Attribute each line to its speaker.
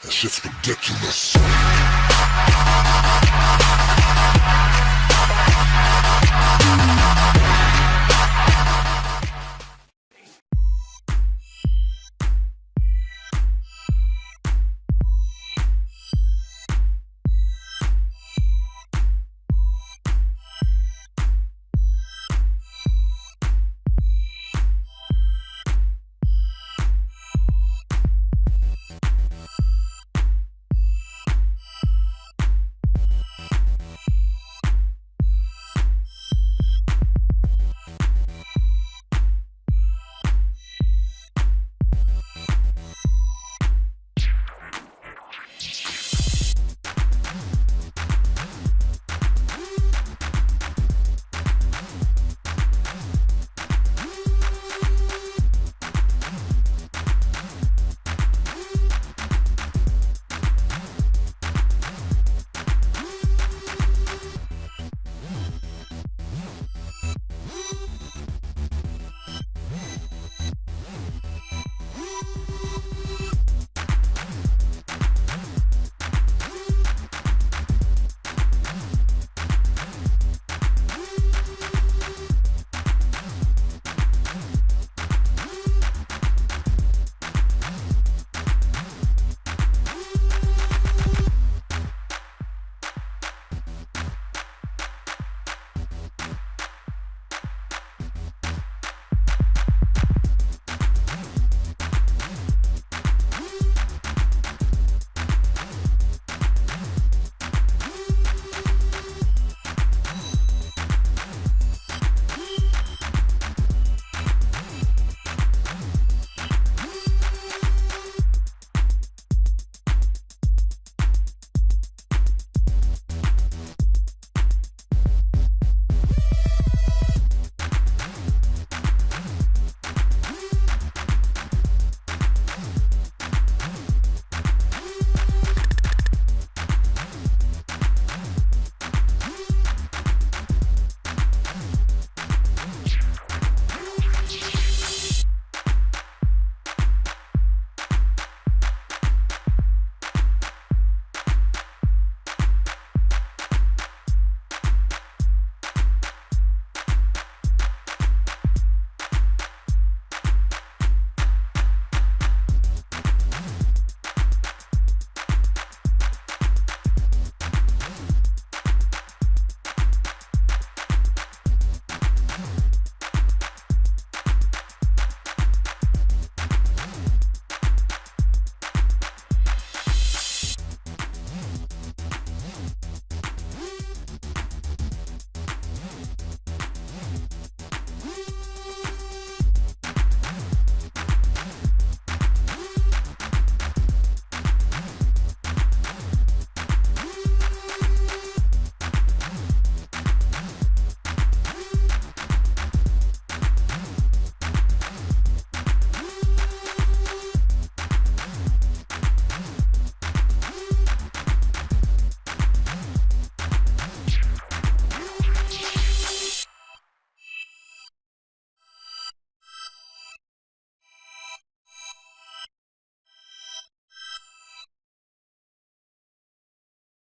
Speaker 1: That shit's ridiculous.